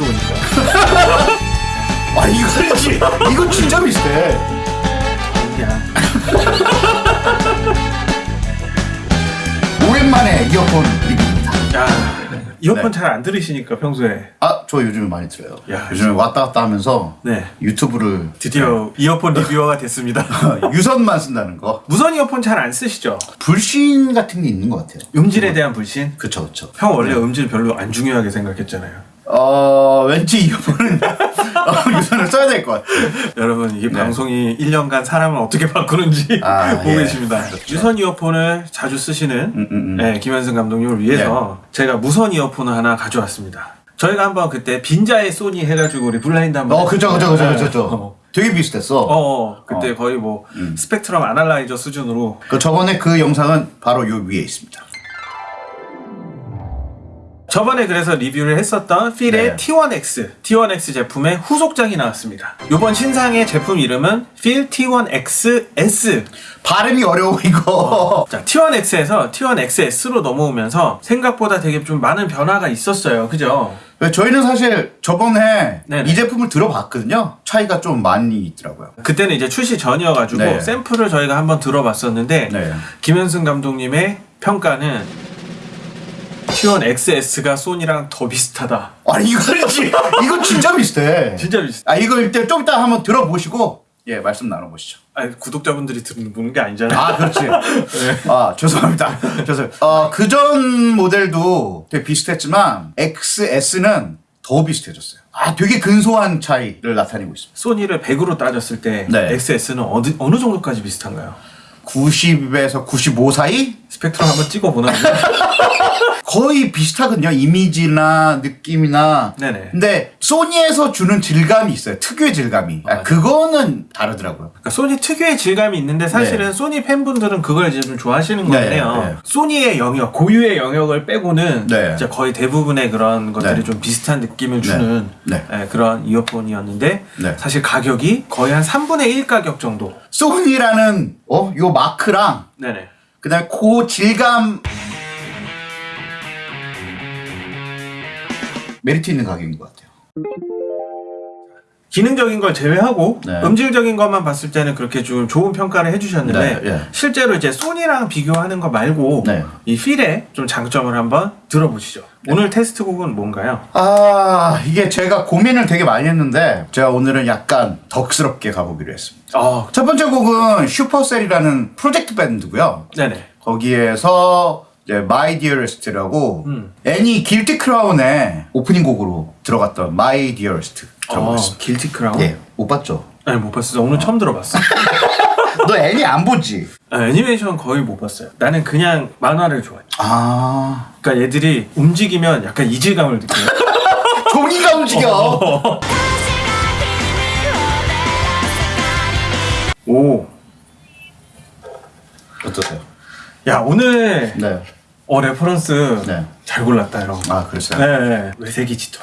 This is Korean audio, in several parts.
들어오니까. 아 이거는 지 이거 진짜 비슷해. 야. 오랜만에 이어폰 리뷰입니다. 야. 이어폰 네. 잘안 들으시니까 평소에. 아저 요즘에 많이 들어요. 야, 요즘에 왔다 갔다 하면서 네. 유튜브를 드디어 이어폰 리뷰어가 됐습니다. 유선만 쓴다는 거. 무선 이어폰 잘 안 쓰시죠? 불신 같은 게 있는 것 같아요. 음질에 대한 불신? 그쵸 그쵸. 형 원래 음질 별로 안 중요하게 생각했잖아요. 어 왠지 이어폰은 어, 유선을 써야 될 것 같아요. 여러분 이게 네. 방송이 1년간 사람을 어떻게 바꾸는지 아, 보고 예. 계십니다. 유선 이어폰을 자주 쓰시는 음, 음, 음. 네, 김현승 감독님을 위해서 제가 무선 이어폰을 하나 가져왔습니다. 저희가 한번 그때 빈자의 소니 해가지고 우리 블라인드 한번 어 그죠 그죠 그죠 네. 그죠 그죠. 어. 되게 비슷했어. 어, 어, 그때 어. 거의 뭐 음. 스펙트럼 아날라이저 수준으로 그 저번에 그 영상은 바로 요 위에 있습니다. 저번에 그래서 리뷰를 했었던 필의 네. T1X, T1X 제품의 후속작이 나왔습니다. 이번 신상의 제품 이름은 필 T1XS. 발음이 어려워 이거. 자, T1X에서 T1XS로 넘어오면서 생각보다 되게 좀 많은 변화가 있었어요. 그죠? 저희는 사실 저번에 네네. 이 제품을 들어봤거든요. 차이가 좀 많이 있더라고요. 그때는 이제 출시 전이어가지고 네. 샘플을 저희가 한번 들어봤었는데 네. 김현승 감독님의 평가는 T1XS가 소니랑 더 비슷하다. 아니 이거는 지 이거 진짜 비슷해. 진짜 비슷. 아 이거 일단 좀 이따 한번 들어보시고 예 말씀 나눠보시죠. 아니 구독자분들이 듣는 게 아니잖아요. 아 그렇지. 아 죄송합니다. 죄송. 어그 전 모델도 되게 비슷했지만 XS는 더 비슷해졌어요. 아 되게 근소한 차이를 나타내고 있습니다. 소니를 100으로 따졌을 때 네. XS는 어느, 어느 정도까지 비슷한가요? 90에서 95 사이 스펙트럼 한번 찍어보나? 거의 비슷하거든요. 이미지나 느낌이나. 네네. 근데 소니에서 주는 질감이 있어요. 특유의 질감이. 아, 맞아요. 그거는 다르더라고요. 그러니까 소니 특유의 질감이 있는데 사실은 네. 소니 팬분들은 그걸 이제 좀 좋아하시는 네, 거네요. 네. 소니의 영역, 고유의 영역을 빼고는 네. 진짜 거의 대부분의 그런 것들이 네. 좀 비슷한 느낌을 주는 네. 예, 그런 이어폰이었는데 네. 사실 가격이 거의 한 3분의 1 가격 정도. 소니라는 어, 요 마크랑 네네. 그 다음에 그 질감 메리트 있는 가격인 것 같아요. 기능적인 걸 제외하고 네. 음질적인 것만 봤을 때는 그렇게 좀 좋은 평가를 해주셨는데 네, 예. 실제로 이제 소니랑 비교하는 거 말고 네. 이 필의 좀 장점을 한번 들어보시죠. 오늘 테스트곡은 뭔가요? 아 이게 제가 고민을 되게 많이 했는데 제가 오늘은 약간 덕스럽게 가보기로 했습니다. 아, 첫 번째 곡은 슈퍼셀이라는 프로젝트 밴드고요. 네네. 거기에서 이제 My Dearest라고 음. 애니 길티 크라운의 오프닝 곡으로 들어갔던 My Dearest 어, 들어봤습니다. 길티 크라운? 예, 못 봤죠? 아니 못 봤어. 오늘 처음 들어봤어. 너 애니 안 보지? 아, 애니메이션 거의 못 봤어요. 나는 그냥 만화를 좋아해. 아 그러니까 얘들이 움직이면 약간 이질감을 느껴요. 종이가 움직여. 오, 어떠세요? 야 오늘 네. 어 reference 네. 잘 골랐다 형. 아 그랬어요. 네, 네. 왜색이 짙어.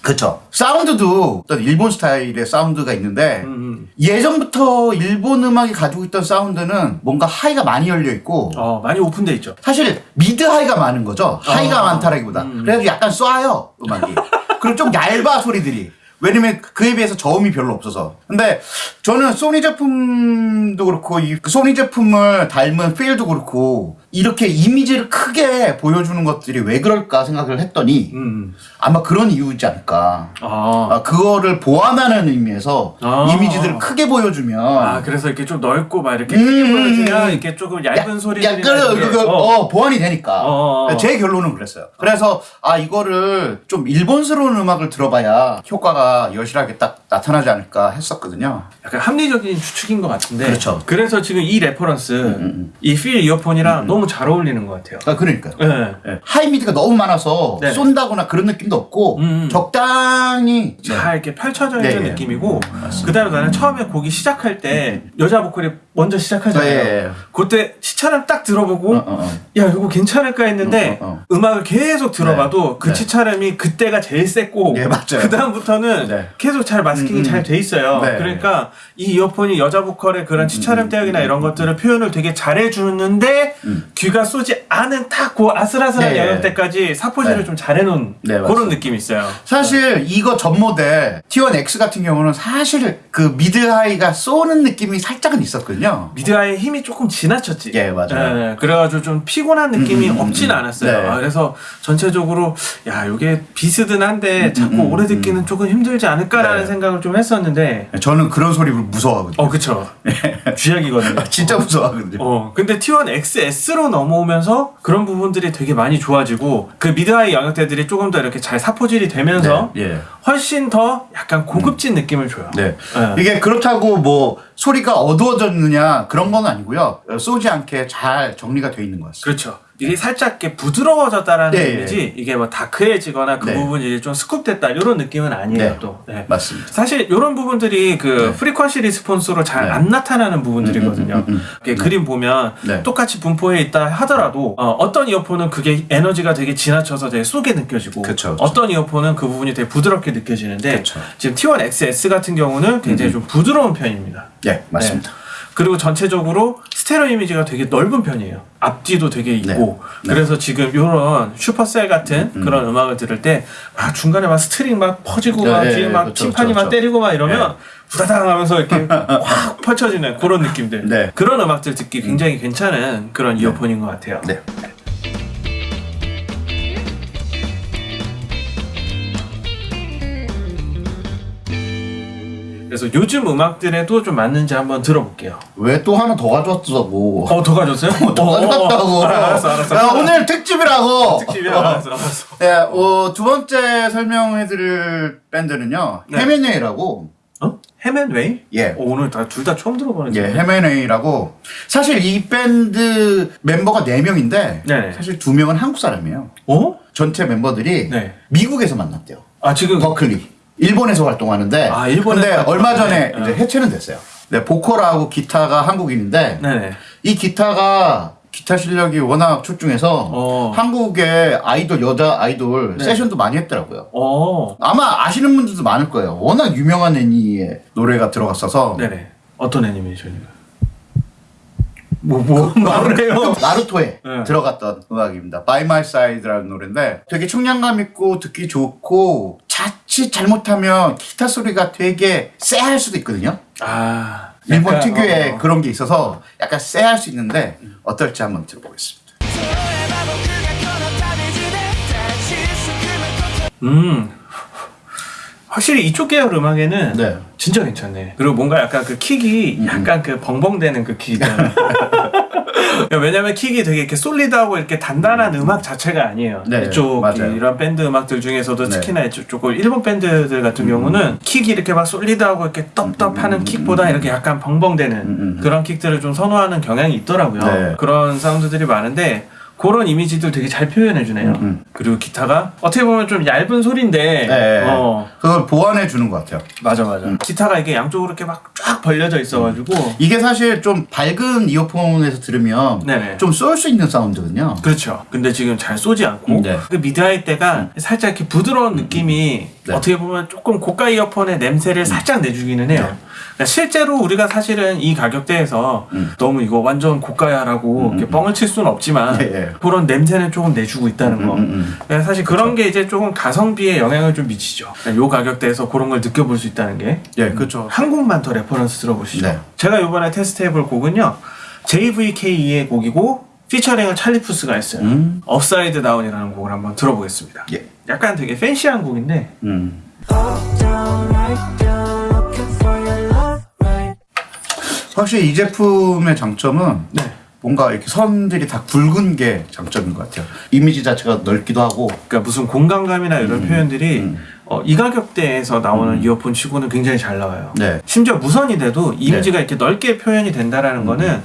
그쵸. 사운드도 어떤 일본 스타일의 사운드가 있는데 음, 음. 예전부터 일본 음악이 가지고 있던 사운드는 뭔가 high가 많이 열려 있고 어 많이 오픈돼 있죠. 사실 mid high가 많은 거죠. high가 어. 많다라기보다. 음. 그래서 약간 쏴요 음악이. 그리고 좀 얇아 소리들이. 왜냐면 그에 비해서 저음이 별로 없어서. 근데 저는 소니 제품도 그렇고 이 소니 제품을 닮은 필도 그렇고 이렇게 이미지를 크게 보여주는 것들이 왜 그럴까 생각을 했더니 음, 음. 아마 그런 이유지 않을까. 아, 아, 그거를 보완하는 의미에서 아. 이미지들을 크게 보여주면 아 그래서 이렇게 좀 넓고 막 이렇게 음, 크게 음, 보여주면 음. 이렇게 조금 얇은 소리들이 약간 그, 그, 어. 보완이 되니까. 어, 어, 어. 제 결론은 그랬어요. 그래서 아 이거를 좀 일본스러운 음악을 들어봐야 효과가 여실하게 딱 나타나지 않을까 했었거든요. 약간 합리적인 추측인 것 같은데. 그렇죠. 그래서 지금 이 reference, 음. 이필 이어폰이랑 너무 잘 어울리는 것 같아요. 아 그러니까요. 네. 예. high mid가 너무 많아서 네. 쏜다거나 그런 느낌도 없고 음, 음. 적당히 네. 잘 이렇게 펼쳐져 있는 네, 네. 느낌이고 그다음에 나는 처음에 곡이 시작할 때 여자 보컬이 먼저 시작하잖아요. 네, 네. 그때 치찰음을 딱 들어보고 어, 어, 어. 야 이거 괜찮을까 했는데 어, 어, 음악을 계속 들어봐도 네. 그 네. 치찰음이 그때가 제일 셌고 예, 맞아요. 그 다음부터는 보면은 네. 계속 잘 masking이 음, 음. 잘돼 있어요. 네. 그러니까 이 이어폰이 여자 보컬의 그런 치차름 대역이나 이런 것들을 표현을 되게 잘해 주는데 음. 귀가 쏘지 않은 딱 그 아슬아슬한 네. 영역대까지 사포질을 네. 좀 잘해 놓은 네, 그런. 느낌이 있어요. 사실 이거 전 모델 T1X 같은 경우는 사실 그 미드 하이가 쏘는 느낌이 살짝은 있었거든요. 미드아의 힘이 조금 지나쳤지. 예, 맞아요. 네, 그래가지고 좀 피곤한 느낌이 음, 음, 없진 음. 않았어요. 네. 아, 그래서 전체적으로 야 이게 비스든 한데 자꾸 음, 오래 듣기는 조금 힘들 지 않을까라는 네. 생각을 좀 했었는데 저는 그런 소리를 무서워하거든요. 어 그쵸 쥐약이거든요. 진짜 무서워하거든요. 어 근데 T1 XS로 넘어오면서 그런 부분들이 되게 많이 좋아지고 그 mid-high 영역대들이 조금 더 이렇게 잘 사포질이 되면서 네, 예. 훨씬 더 약간 고급진 느낌을 줘요. 네. 네. 이게 그렇다고 뭐 소리가 어두워졌느냐 그런 건 아니고요. 쏘지 않게 잘 정리가 돼 있는 것 같습니다. 그렇죠. 이게 살짝 이렇게 부드러워졌다라는 네, 의미지 이게 뭐 dark해지거나 그 네. 부분이 좀 scoop됐다 이런 느낌은 아니에요 네. 또. 네. 맞습니다. 사실 이런 부분들이 그 frequency response로 잘 네. 안 나타나는 부분들이거든요. 음, 음, 음, 음. 그림 보면 네. 똑같이 분포해 있다 하더라도 어, 떤 이어폰은 그게 에너지가 되게 지나쳐서 되게 쏘게 느껴지고 그쵸, 그쵸. 어떤 이어폰은 그 부분이 되게 부드럽게 느껴지는데 그쵸. 지금 T1 XS 같은 경우는 굉장히 좀 부드러운 편입니다. 예, 맞습니다. 네. 그리고 전체적으로 스테레오 이미지가 되게 넓은 편이에요. 앞뒤도 되게 있고. 네. 그래서 지금 이런 슈퍼셀 같은 그런 음악을 들을 때막 중간에 막 스트링 막 퍼지고 네, 막 네, 뒤에 막 그렇죠, 팀파니 막 그렇죠. 때리고 막 이러면 부다당 하면서 이렇게 확 펼쳐지는 그런 느낌들. 네. 그런 음악들 듣기 굉장히 괜찮은 그런 이어폰인 것 같아요. 그래서 요즘 음악들에도 좀 맞는지 한번 들어볼게요. 왜 또 하나 더 가져왔다고? 어, 더 가졌어요? 더 가져왔다고. 알았어, 알았어. 야, 오늘 특집이라고. 특집이야. 알았어, 알았어. 네, 어, 두 번째 설명해드릴 밴드는요. 네. 헤메네이라고. 어? 헤맨웨이? 예. 어, 오늘 다 둘 다 처음 들어보는 예, 헤메네이라고. 사실 이 밴드 멤버가 4 명인데, 네. 사실 2 명은 한국 사람이에요. 어? 전체 멤버들이 네. 미국에서 만났대요. 아 지금 버클리. 일본에서 활동하는데. 아, 일본에서 근데. 얼마 전에 네. 이제 해체는 됐어요. 네, 보컬하고 기타가 한국인인데, 네네. 이 기타가 기타 실력이 워낙 출중해서 어. 한국의 아이돌 여자 아이돌 네. 세션도 많이 했더라고요. 어. 아마 아시는 분들도 많을 거예요. 워낙 유명한 애니의 노래가 들어갔어서 네네. 어떤 애니메이션인가요? 뭐, 뭐, 말을 해요. 나루토에 네. 들어갔던 음악입니다. By My Side라는 노래인데 되게 청량감 있고 듣기 좋고 자칫 잘못하면 기타 소리가 되게 쎄할 수도 있거든요. 아. 일본 특유의 어, 어. 그런 게 있어서 약간 쎄할 수 있는데 어떨지 한번 들어보겠습니다. 음. 확실히 이쪽 계열 음악에는 네. 진짜 괜찮네. 그리고 뭔가 약간 그 킥이 음. 약간 그 벙벙대는 그 킥이잖아. 왜냐면 킥이 되게 이렇게 솔리드하고 이렇게 단단한 음. 악 자체가 아니에요. 네, 이쪽 맞아요. 이런 밴드 음악들 중에서도 네. 특히나 이쪽 조금 일본 밴드들 같은 경우는 킥이 이렇게 막 솔리드하고 이렇게 떡떡하는 킥보다 이렇게 약간 벙벙대는 음, 음. 그런 킥들을 좀 선호하는 경향이 있더라고요. 네. 그런 사운드들이 많은데 그런 이미지들 되게 잘 표현해주네요. 음. 그리고 기타가 어떻게 보면 좀 얇은 소리인데, 네. 어 그걸 보완해 주는 것 같아요. 맞아 맞아. 기타가 이게 양쪽으로 이렇게 막 쫙 벌려져 있어가지고 이게 사실 좀 밝은 이어폰에서 들으면 네네. 좀 쏠 수 있는 사운드거든요. 그렇죠. 근데 지금 잘 쏘지 않고 네. 그 mid-high 대가 살짝 이렇게 부드러운 느낌이 네. 어떻게 보면 조금 고가 이어폰의 냄새를 살짝 내주기는 해요. 네. 그러니까 실제로 우리가 사실은 이 가격대에서 음. 너무 이거 완전 고가야라고 이렇게 뻥을 칠 수는 없지만 예, 예. 그런 냄새는 조금 내주고 있다는 거. 음, 음. 그러니까 사실 그런 게 이제 조금 가성비에 영향을 좀 미치죠. 그러니까 요 가격대에서 그런 걸 느껴볼 수 있다는 게 예, 그렇죠. 한 곡만 더 reference 들어보시죠. 네. 제가 이번에 테스트해볼 곡은요. JVKE의 곡이고 featuring을 Charlie Puth가 했어요. 음. Upside Down이라는 곡을 한번 들어보겠습니다. 예. 약간 되게 fancy한 곡인데 음. 확실히 이 제품의 장점은 네. 뭔가 이렇게 선들이 다 굵은 게 장점인 것 같아요. 이미지 자체가 넓기도 하고. 그러니까 무슨 공간감이나 이런 표현들이 음. 어, 이 가격대에서 나오는 이어폰 치고는 굉장히 잘 나와요. 네. 심지어 무선이 돼도 이미지가 이렇게 넓게 표현이 된다라는 거는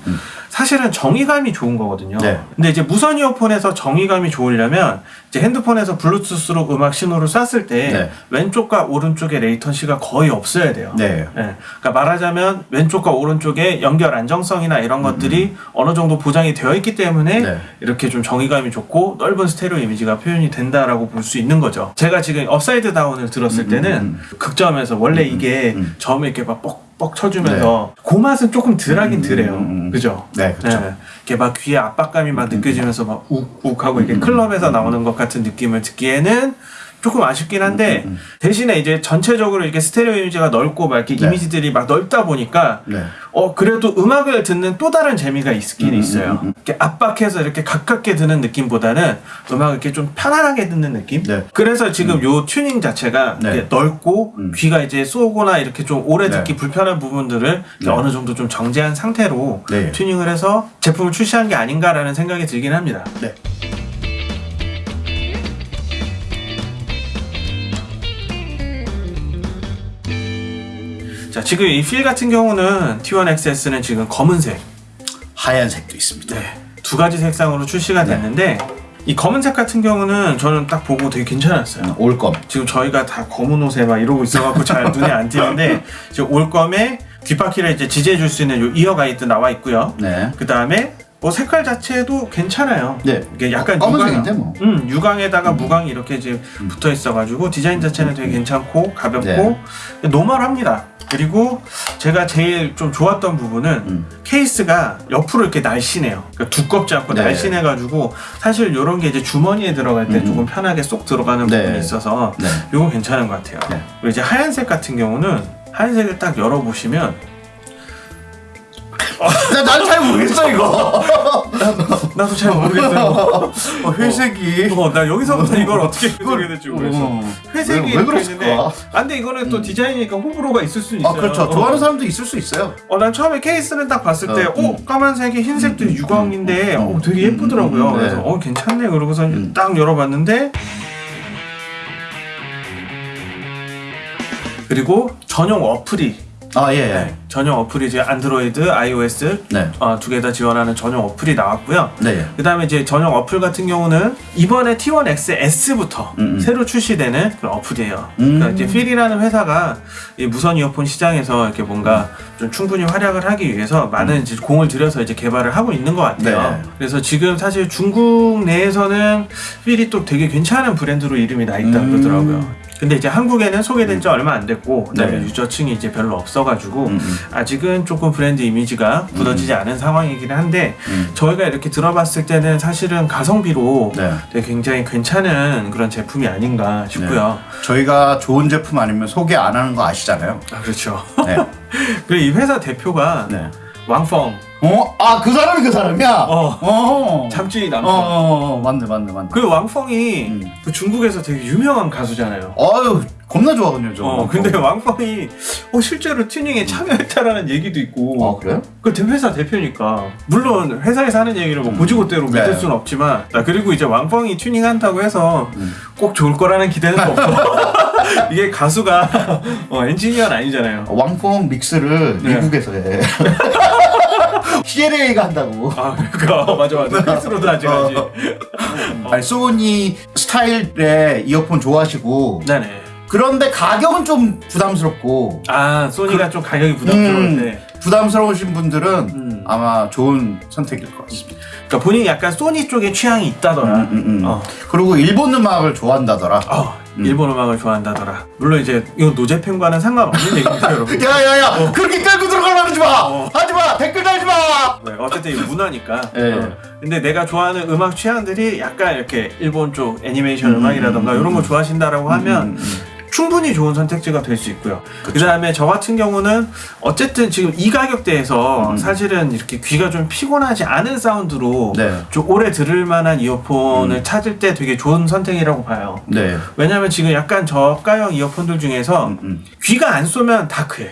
사실은 정위감이 좋은 거거든요. 네. 근데 이제 무선 이어폰에서 정위감이 좋으려면 이제 핸드폰에서 블루투스로 음악 신호를 쐈을 때 네. 왼쪽과 오른쪽에 latency가 거의 없어야 돼요. 네. 예, 그러니까 말하자면 왼쪽과 오른쪽에 연결 안정성이나 이런 것들이 어느 정도 보장이 되어 있기 때문에 음, 네. 이렇게 좀 정위감이 좋고 넓은 스테레오 이미지가 표현이 된다라고 볼 수 있는 거죠. 제가 지금 Upside Down을 들었을 때는 극저음에서 원래 이게 음. 처음에 이렇게 막 뻑 뻑 쳐주면서 그 맛은 조금 덜하긴 덜해요. 음, 음. 그죠? 네, 그렇죠. 네. 이렇게 막 귀에 압박감이 막 느껴지면서 막 욱욱 하고 이렇게 클럽에서 나오는 것 같은 느낌을 듣기에는 조금 아쉽긴 한데 대신에 이제 전체적으로 이렇게 스테레오 이미지가 넓고 막 이렇게 네. 이미지들이 막 넓다 보니까 네. 어 그래도 음악을 듣는 또 다른 재미가 있긴 있어요. 이렇게 압박해서 이렇게 가깝게 듣는 느낌보다는 음악을 이렇게 좀 편안하게 듣는 느낌. 네. 그래서 지금 요 튜닝 자체가 네. 넓고 음. 귀가 이제 쏘거나 이렇게 좀 오래 네. 듣기 불편한 부분들을 네. 어느 정도 좀 정제한 상태로 네. 튜닝을 해서 제품을 출시한 게 아닌가라는 생각이 들긴 합니다. 네. 자 지금 이필 같은 경우는 T1XS는 지금 검은색 하얀색도 있습니다. 네. 두 가지 색상으로 출시가 됐는데 이 검은색 같은 경우는 저는 딱 보고 되게 괜찮았어요. 올검. 지금 저희가 다 검은 옷에 막 이러고 있어갖고 잘 눈에 안 띄는데 지금 올검에 귓바퀴를 이제 지지해 줄 수 있는 요 이어 가 이드 나와 있고요. 네. 그 다음에 뭐 색깔 자체도 괜찮아요. 네. 이게 약간 검은색인데 유광, 뭐. 음, 유광에다가 무광이 이렇게 이제 붙어 있어가지고 디자인 자체는 되게 괜찮고 가볍고 네. 노멀합니다. 그리고 제가 제일 좀 좋았던 부분은 음. 케이스가 옆으로 이렇게 날씬해요. 그러니까 두껍지 않고 네. 날씬해가지고 사실 이런 게 이제 주머니에 들어갈 때 음. 조금 편하게 쏙 들어가는 네. 부분이 있어서 네. 이건 괜찮은 것 같아요. 네. 그리고 이제 하얀색 같은 경우는 하얀색을 딱 열어보시면 난잘 모르겠어 이거. 나도 잘 모르겠어요. 어, 회색이. 어, 나 여기서부터 이걸 어떻게 해석해야 될지 모르겠어. 어. 회색이 왜, 왜 그랬을까? 있는데, 아, 이거는 또 디자인이니까 호불호가 있을 수 있어요. 아 그렇죠. 어. 좋아하는 사람도 있을 수 있어요. 어, 난 처음에 케이스를 딱 봤을 때, 어, 어, 까만색에 흰색도 음, 유광인데, 음, 어, 되게 예쁘더라고요. 음, 네. 그래서, 어, 괜찮네. 그러고서 음. 딱 열어봤는데, 그리고 전용 어플이, 아 예. 예. 전용 어플이 이제 안드로이드, iOS, 네. 어, 두 개 다 지원하는 전용 어플이 나왔고요. 네. 그 다음에 이제 전용 어플 같은 경우는 이번에 T1XS부터 음, 음. 새로 출시되는 그런 어플이에요. 음. 그러니까 이제 FIIL이라는 회사가 이 무선 이어폰 시장에서 이렇게 뭔가 좀 충분히 활약을 하기 위해서 많은 이제 공을 들여서 이제 개발을 하고 있는 것 같아요. 음. 네. 그래서 지금 사실 중국 내에서는 필이 또 되게 괜찮은 브랜드로 이름이 나 있다 음. 그러더라고요. 근데 이제 한국에는 소개된 지 얼마 안 됐고 그다음에 네. 유저층이 이제 별로 없어가지고 음, 음. 아직은 조금 브랜드 이미지가 굳어지지 않은 상황이긴 한데 음. 저희가 이렇게 들어봤을 때는 사실은 가성비로 네. 되게 굉장히 괜찮은 그런 제품이 아닌가 싶고요. 저희가 좋은 제품 아니면 소개 안 하는 거 아시잖아요. 아 그렇죠. 네. 그리고 이 회사 대표가 네. 왕펑 어? 아 그 사람이 그 사람이야. 어. 어. 참지 어, 남펑. 어, 어, 맞네, 맞네, 맞네. 그 왕펑이 음. 그 중국에서 되게 유명한 가수잖아요. 어유 겁나 좋아하거든요, 저. 어, 근데 왕펑이 어, 실제로 튜닝에 참여했다라는 얘기도 있고. 아 그래요? 그 대- 회사 대표니까 물론 회사에서 하는 얘기를 뭐 고지고대로 네. 믿을 수는 없지만 아, 그리고 이제 왕펑이 튜닝한다고 해서 음. 꼭 좋을 거라는 기대는 없고 이게 가수가 어, 엔지니어는 아니잖아요 왕펑 믹스를 네. 미국에서 해. CLA가 한다고. 아 그러니까 맞아 맞아 필수로도 아직 아직 아니, 소니 스타일의 이어폰 좋아하시고 네네 그런데 가격은 좀 부담스럽고 아 소니가 좀 가격이 부담스러울 음, 때 부담스러우신 분들은 음. 아마 좋은 선택일 것 같습니다. 그러니까 본인이 약간 소니 쪽에 취향이 있다더라 음, 음, 음. 어. 그리고 일본 음악을 좋아한다더라. 어, 일본 음악을 좋아한다더라 물론 이제 이건 노제팬과는 상관없는 얘기입니다 여러분 야야야 그렇게 깔고 들어가려 하지 마 어. 하지 마 댓글 달지 마 네, 어쨌든 이 문화니까. 예. 어. 근데 내가 좋아하는 음악 취향들이 약간 이렇게 일본 쪽 애니메이션 음, 악이라던가 이런 거 좋아하신다라고 하면 음, 음. 충분히 좋은 선택지가 될 수 있고요. 그 다음에 저 같은 경우는 어쨌든 지금 이 가격대에서 음. 사실은 이렇게 귀가 좀 피곤하지 않은 사운드로 네. 좀 오래 들을 만한 이어폰을 찾을 때 되게 좋은 선택이라고 봐요. 네 왜냐면 지금 약간 저가형 이어폰들 중에서 음, 음. 귀가 안 쏘면 다크해.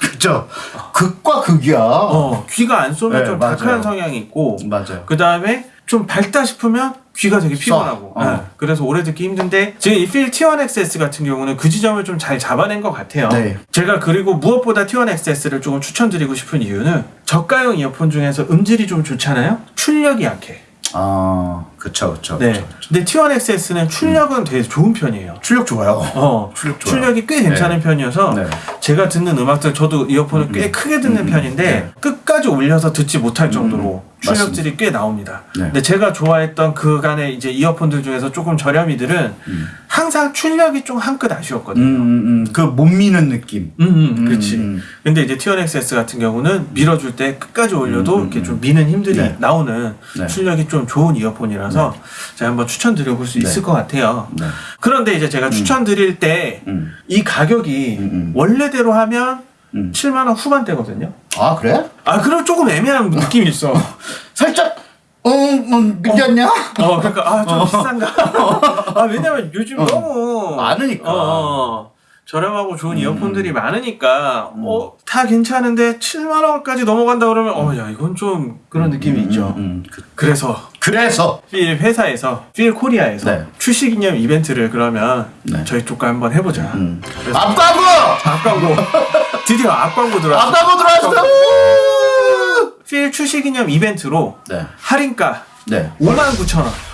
그죠 극과 극이야 어, 귀가 안 쏘면 네, 좀 맞아요. 다크한 성향이 있고 맞아요 그 다음에 좀 밝다 싶으면 귀가 되게 써. 피곤하고 어. 네, 그래서 오래 듣기 힘든데 지금 이 필 T1XS 같은 경우는 그 지점을 좀 잘 잡아낸 것 같아요 네. 제가 그리고 무엇보다 T1XS를 조금 추천드리고 싶은 이유는 저가형 이어폰 중에서 음질이 좀 좋잖아요 출력이 약해 아, 그쵸, 그쵸. 네. 그쵸. 근데 T1XS는 출력은 되게 좋은 편이에요 출력 좋아요. 어, 출력 좋아요. 출력이 꽤 괜찮은 편이어서 네. 제가 듣는 음악들 저도 이어폰을 꽤 크게 듣는 편인데 네. 끝까지 올려서 듣지 못할 정도로 음, 출력질이 꽤 나옵니다. 네. 근데 제가 좋아했던 그간의 이제 이어폰들 중에서 조금 저렴이들은 항상 출력이 좀 한끗 음, 아쉬웠거든요. 음, 음. 그못 미는 느낌. 음, 음, 그렇지. 음. 근데 이제 T1XS 같은 경우는 밀어줄 때 끝까지 올려도 이렇게 좀 미는 힘들이 네. 나오는 네. 출력이 좀 좋은 이어폰이라서 제가 한번 추천드려볼 수 있을 것 같아요. 네. 그런데 이제 제가 추천드릴 때 음. 이 가격이 음, 음. 원래대로 하면 음. 7만 원 후반대거든요. 아, 그래? 아, 그럼 조금 애매한 느낌이 있어. 살짝, 어, 음, 느꼈냐? 어, 그러니까 아, 좀 비싼가? 아, 왜냐면 요즘 너무 많으니까. 저렴하고 좋은 이어폰들이 많으니까 어, 다 괜찮은데 7만 원까지 넘어간다 그러면 어, 야, 이건 좀 그런 느낌이 있죠. 음, 그, 그래서 그래서. 필 회사에서 필 코리아에서 네. 출시 기념 이벤트를 그러면 네. 저희 쪽과 한번 해보자. 음. 앞광고! 앞광고 드디어 앞광고 들어왔어. 앞광고 들어왔어! 필 출시 기념 이벤트로 네. 할인가 네. 59,000원. 5만 9천 원!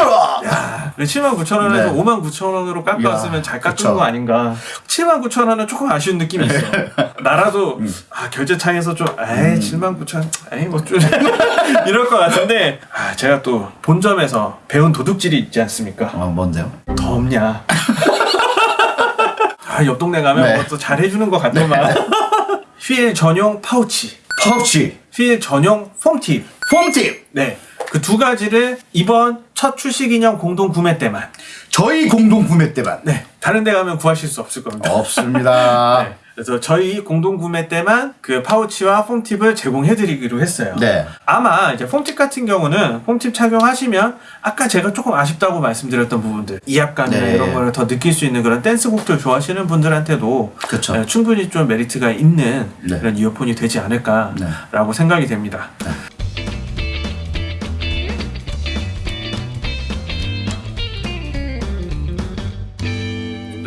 야, 79,000원에서 네. 59,000원으로 깎았으면 야, 잘 깎은 그쵸. 거 아닌가. 79,000원은 조금 아쉬운 느낌이 있어. 나라도 음. 아, 결제창에서 좀 에이 79,000원 에이 뭐 좀 이럴 것 같은데 아, 제가 또 본점에서 배운 도둑질이 있지 않습니까? 어, 뭔데요? 더 없냐. 아, 옆 동네 가면 네. 뭐또 잘해주는 것 같더만. FIIL 전용 파우치, 파우치, FIIL 전용 foam tip. foam tip, 네. 그 두 가지를 이번 첫 출시 기념 공동 구매 때만. 저희 공동 구매 때만. 네. 다른 데 가면 구하실 수 없을 겁니다. 없습니다. 네. 그래서 저희 공동 구매 때만 그 파우치와 foam tip을 제공해 드리기로 했어요. 네. 아마 이제 foam tip 같은 경우는 foam tip 착용하시면 아까 제가 조금 아쉽다고 말씀드렸던 부분들 이압감이나 네. 이런 거를 더 느낄 수 있는 그런 댄스곡들 좋아하시는 분들한테도 그쵸. 네, 충분히 좀 메리트가 있는 네. 그런 이어폰이 되지 않을까라고 생각이 됩니다.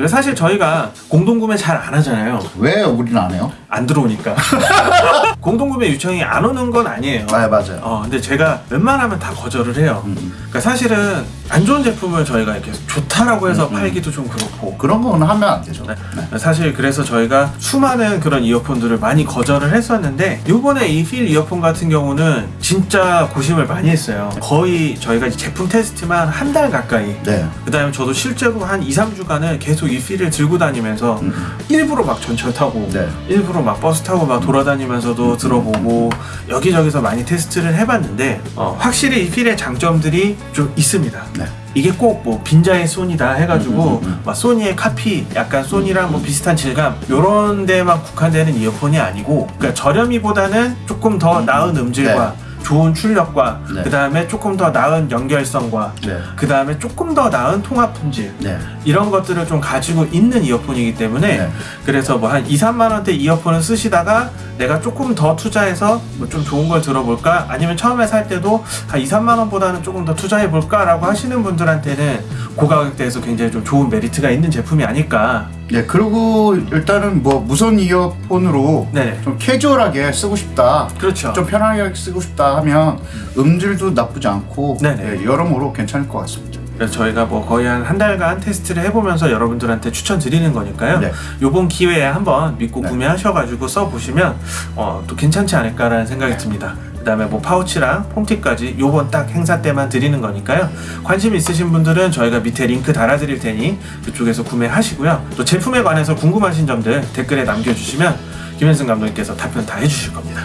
사실 저희가 공동 구매 잘 안 하잖아요. 왜 우리는 안 해요? 안 들어오니까. 공동 구매 요청이 안 오는 건 아니에요. 아, 맞아요. 어, 근데 제가 웬만하면 다 거절을 해요. 그러니까 사실은 안 좋은 제품을 저희가 이렇게 좋다라고 해서 팔기도 좀 그렇고. 그런 거는 하면 안 되죠. 네. 사실 그래서 저희가 수많은 그런 이어폰들을 많이 거절을 했었는데 요번에 이 필 이어폰 같은 경우는 진짜 고심을 많이 했어요. 거의 저희가 제품 테스트만 한 달 가까이 네. 그 다음에 저도 실제로 한 2, 3주간은 계속 이 필을 들고 다니면서 일부러 막 전철 타고 네. 일부러 막 버스 타고 막 돌아다니면서도 들어보고 여기저기서 많이 테스트를 해봤는데 어, 확실히 이 필의 장점들이 좀 있습니다. 네. 이게 꼭 뭐 빈자의 소니다 해가지고 막 소니의 카피 약간 소니랑 뭐 비슷한 질감 요런 데만 국한되는 이어폰이 아니고 그러니까 저렴이보다는 조금 더 나은 음질과 좋은 출력과 네. 그 다음에 조금 더 나은 연결성과 네. 그 다음에 조금 더 나은 통합 품질 네. 이런 것들을 좀 가지고 있는 이어폰이기 때문에 네. 그래서 뭐 한 2, 3만 원대 이어폰을 쓰시다가 내가 조금 더 투자해서 뭐 좀 좋은 걸 들어볼까 아니면 처음에 살 때도 한 2, 3만 원보다는 조금 더 투자해 볼까 라고 하시는 분들한테는 고가격대에서 굉장히 좀 좋은 메리트가 있는 제품이 아닐까 네, 그리고 일단은 뭐 무선 이어폰으로 네네. 좀 캐주얼하게 쓰고 싶다. 그렇죠 좀 편하게 쓰고 싶다 하면 음질도 나쁘지 않고 네네. 네, 여러모로 괜찮을 것 같습니다. 그래서 저희가 뭐 거의 한 한 달간 테스트를 해보면서 여러분들한테 추천드리는 거니까요. 네. 요번 기회에 한번 믿고 네. 구매하셔가지고 써보시면 어, 또 괜찮지 않을까라는 생각이 네. 듭니다. 그 다음에 뭐 파우치랑 폼팁까지 요번 딱 행사 때만 드리는 거니까요. 관심 있으신 분들은 저희가 밑에 링크 달아드릴 테니 그쪽에서 구매하시고요. 또 제품에 관해서 궁금하신 점들 댓글에 남겨주시면 김현승 감독님께서 답변 다 해주실 겁니다.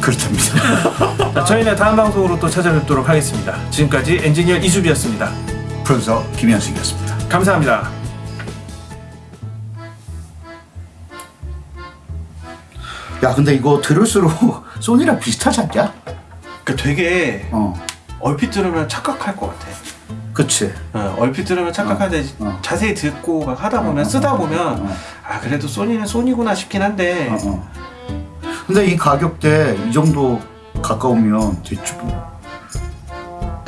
그렇답니다. 자, 저희는 다음 방송으로 또 찾아뵙도록 하겠습니다. 지금까지 엔지니어 이수비였습니다. 프로듀서 김현승이었습니다. 감사합니다. 야, 근데 이거 들을수록 소니랑 비슷하지 않냐? 그 되게 어, 얼핏 들으면 착각할 것 같아. 그치. 어, 얼핏 들으면 착각하는데 어, 어. 자세히 듣고 막 하다 보면 어, 어, 쓰다 어, 보면. 아 그래도 소니는 소니구나 싶긴 한데. 근데 이 가격대 이 정도 가까우면 대충 뭐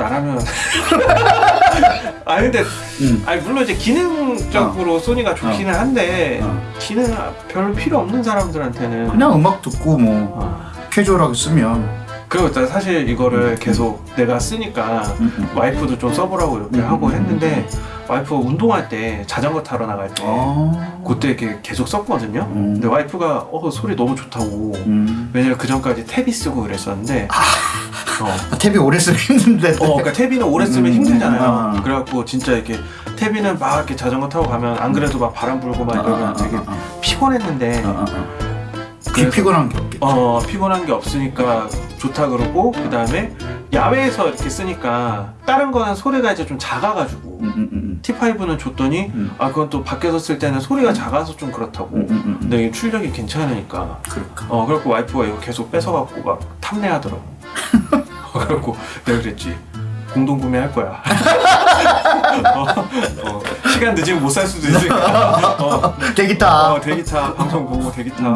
나라면 아 근데 음. 아니 물론 이제 기능적으로 소니가 좋기는 한데 어. 기능 별로 필요 없는 사람들한테는 그냥 음악 듣고 뭐 어. 캐주얼하게 쓰면 그리고 일단 사실 이거를 계속 내가 쓰니까 음, 음. 와이프도 좀 써보라고 이렇게 음, 하고 음, 했는데 와이프 운동할 때 자전거 타러 나갈 때 아. 그때 이렇게 계속 썼거든요. 음. 근데 와이프가 어 소리 너무 좋다고. 음. 왜냐면 그 전까지 탭이 쓰고 그랬었는데. 어. 아, 탭이 오래 쓰면 힘든데. 어, 그러니까 태비는 오래 쓰면 음, 힘들잖아요. 아. 그래갖고 진짜 이렇게 태비는 막 이렇게 자전거 타고 가면 안 그래도 막 바람 불고 막 이러면 되게 피곤했는데 아, 아, 아. 귀 피곤한 게 없겠지. 어 피곤한 게 없으니까 좋다 그러고 그 다음에 야외에서 이렇게 쓰니까 다른 거는 소리가 이제 좀 작아가지고 음, 음, 음, T5는 줬더니 음. 아 그건 또 밖에서 쓸 때는 소리가 작아서 좀 그렇다고 음, 음, 음, 음. 근데 출력이 괜찮으니까 그럴까. 어 그래갖고 와이프가 이거 계속 뺏어갖고 막 탐내하더라고 어, 그래갖고 내가 그랬지. 공동 구매 할 거야. 어, 어, 시간 늦으면 못 살 수도 있으니까. 어, 되겠다. 어 대기타. 방송 보고 대기타